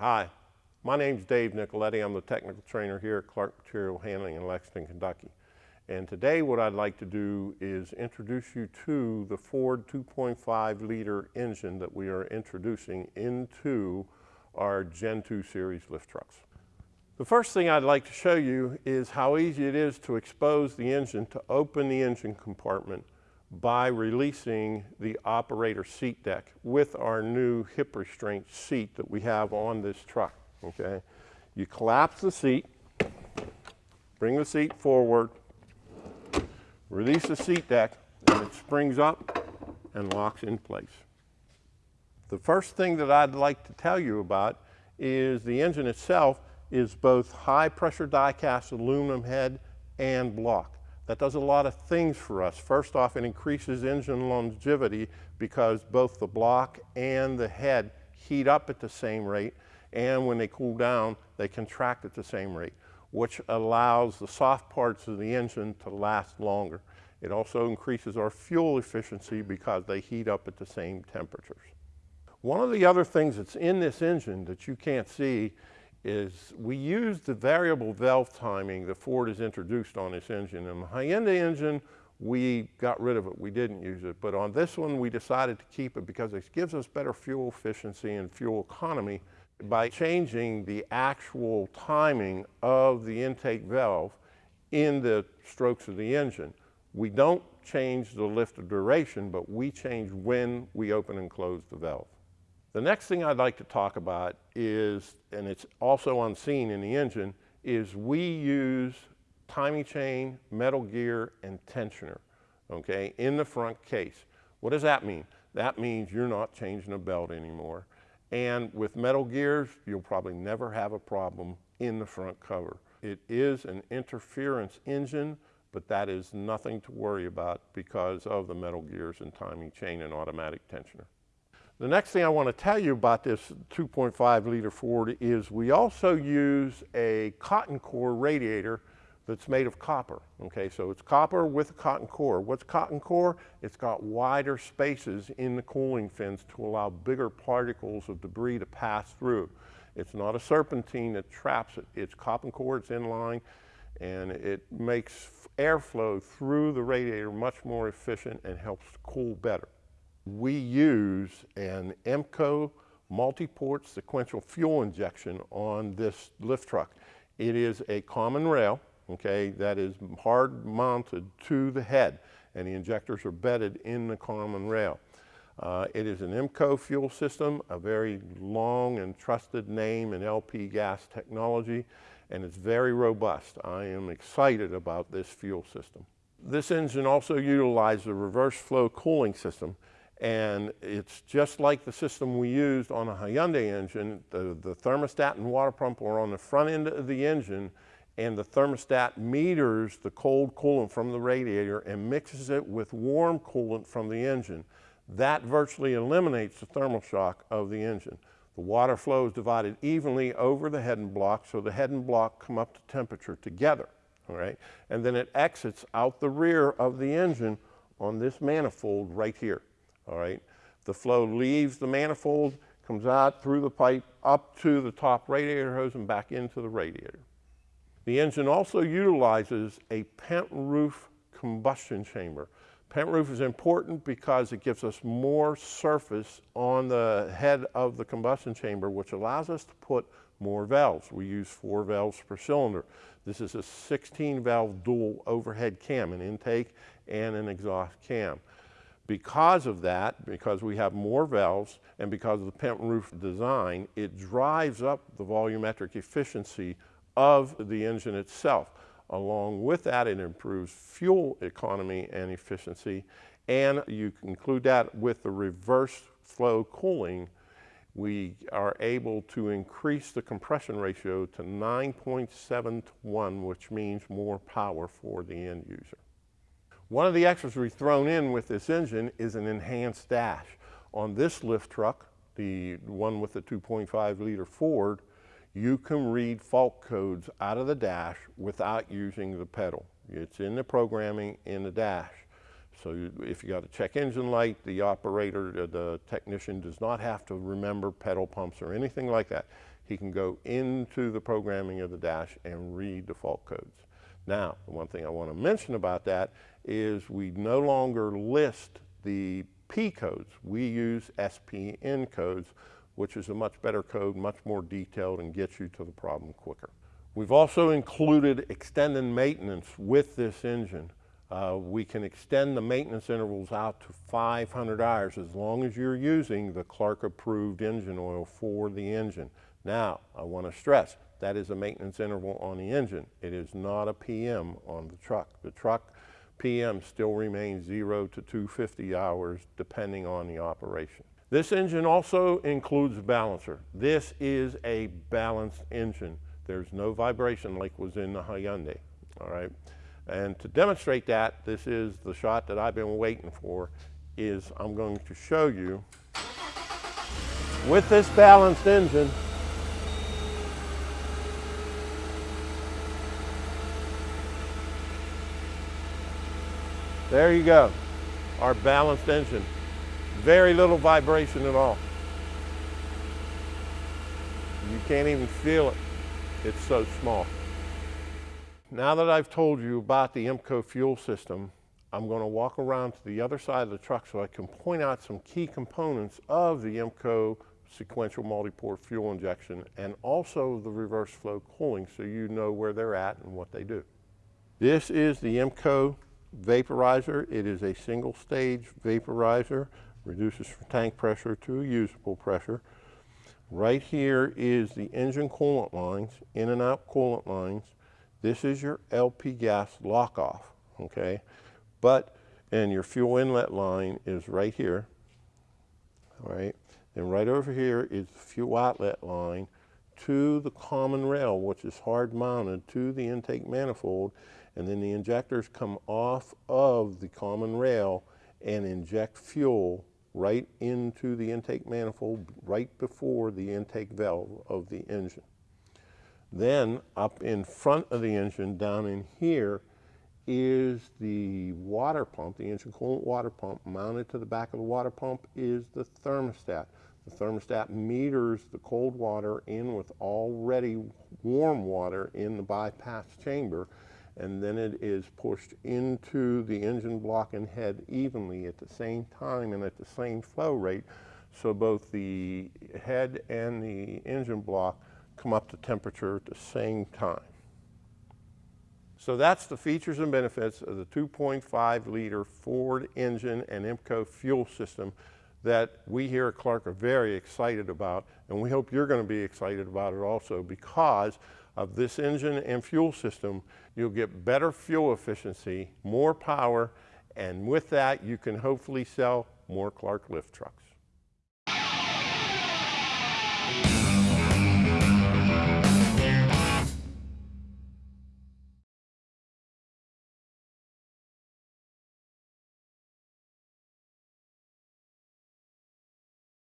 Hi, my name is Dave Nicoletti. I'm the technical trainer here at Clark Material Handling in Lexington, Kentucky. And today what I'd like to do is introduce you to the Ford 2.5 liter engine that we are introducing into our Gen 2 series lift trucks. The first thing I'd like to show you is how easy it is to expose the engine to open the engine compartment by releasing the operator seat deck with our new hip restraint seat that we have on this truck, okay? You collapse the seat, bring the seat forward, release the seat deck, and it springs up and locks in place. The first thing that I'd like to tell you about is the engine itself is both high pressure die cast aluminum head and block. That does a lot of things for us. First off, it increases engine longevity because both the block and the head heat up at the same rate, and when they cool down, they contract at the same rate, which allows the soft parts of the engine to last longer. It also increases our fuel efficiency because they heat up at the same temperatures. One of the other things that's in this engine that you can't see is we use the variable valve timing that Ford has introduced on this engine. In the Hyundai engine, we got rid of it. We didn't use it. But on this one, we decided to keep it because it gives us better fuel efficiency and fuel economy by changing the actual timing of the intake valve in the strokes of the engine. We don't change the lift of duration, but we change when we open and close the valve. The next thing I'd like to talk about is, and it's also unseen in the engine, is we use timing chain, metal gear, and tensioner, okay, in the front case. What does that mean? That means you're not changing a belt anymore. And with metal gears, you'll probably never have a problem in the front cover. It is an interference engine, but that is nothing to worry about because of the metal gears and timing chain and automatic tensioner. The next thing I want to tell you about this 2.5 liter Ford is we also use a cotton core radiator that's made of copper. Okay, so it's copper with a cotton core. What's cotton core? It's got wider spaces in the cooling fins to allow bigger particles of debris to pass through. It's not a serpentine that traps it. It's cotton core, it's inline, and it makes airflow through the radiator much more efficient and helps cool better we use an IMPCO multi-port sequential fuel injection on this lift truck. It is a common rail, okay, that is hard mounted to the head and the injectors are bedded in the common rail. Uh, it is an IMPCO fuel system, a very long and trusted name in LP gas technology, and it's very robust. I am excited about this fuel system. This engine also utilizes a reverse flow cooling system and it's just like the system we used on a Hyundai engine. The, the thermostat and water pump are on the front end of the engine and the thermostat meters the cold coolant from the radiator and mixes it with warm coolant from the engine. That virtually eliminates the thermal shock of the engine. The water flow is divided evenly over the head and block so the head and block come up to temperature together, all right? And then it exits out the rear of the engine on this manifold right here all right? The flow leaves the manifold, comes out through the pipe up to the top radiator hose and back into the radiator. The engine also utilizes a pent roof combustion chamber. Pent roof is important because it gives us more surface on the head of the combustion chamber, which allows us to put more valves. We use four valves per cylinder. This is a 16 valve dual overhead cam, an intake and an exhaust cam. Because of that, because we have more valves and because of the pent roof design, it drives up the volumetric efficiency of the engine itself. Along with that, it improves fuel economy and efficiency. And you include that with the reverse flow cooling, we are able to increase the compression ratio to 9.7 to 1, which means more power for the end user. One of the extras we've thrown in with this engine is an enhanced dash. On this lift truck, the one with the 2.5 liter Ford, you can read fault codes out of the dash without using the pedal. It's in the programming in the dash. So if you got a check engine light, the operator, uh, the technician does not have to remember pedal pumps or anything like that. he can go into the programming of the dash and read the fault codes. Now, the one thing I want to mention about that is we no longer list the P codes. We use SPN codes, which is a much better code, much more detailed, and gets you to the problem quicker. We've also included extended maintenance with this engine. Uh, we can extend the maintenance intervals out to 500 hours as long as you're using the Clark approved engine oil for the engine. Now, I want to stress, that is a maintenance interval on the engine. It is not a PM on the truck. The truck PM still remains 0 to 250 hours depending on the operation. This engine also includes a balancer. This is a balanced engine. There's no vibration like was in the Hyundai, all right? And to demonstrate that, this is the shot that I've been waiting for, is I'm going to show you with this balanced engine, There you go, our balanced engine. Very little vibration at all. You can't even feel it. It's so small. Now that I've told you about the IMPCO fuel system, I'm going to walk around to the other side of the truck so I can point out some key components of the IMPCO sequential multi-port fuel injection and also the reverse flow cooling so you know where they're at and what they do. This is the IMPCO vaporizer. It is a single stage vaporizer, reduces tank pressure to usable pressure. Right here is the engine coolant lines, in and out coolant lines. This is your LP gas lock off, okay? But, and your fuel inlet line is right here, all right? And right over here is the fuel outlet line to the common rail, which is hard mounted to the intake manifold and then the injectors come off of the common rail and inject fuel right into the intake manifold right before the intake valve of the engine. Then up in front of the engine down in here is the water pump, the engine coolant water pump. Mounted to the back of the water pump is the thermostat. The thermostat meters the cold water in with already warm water in the bypass chamber and then it is pushed into the engine block and head evenly at the same time and at the same flow rate so both the head and the engine block come up to temperature at the same time. So that's the features and benefits of the 2.5 liter Ford engine and IMPCO fuel system that we here at Clark are very excited about and we hope you're going to be excited about it also because of this engine and fuel system, you'll get better fuel efficiency, more power, and with that, you can hopefully sell more Clark lift trucks.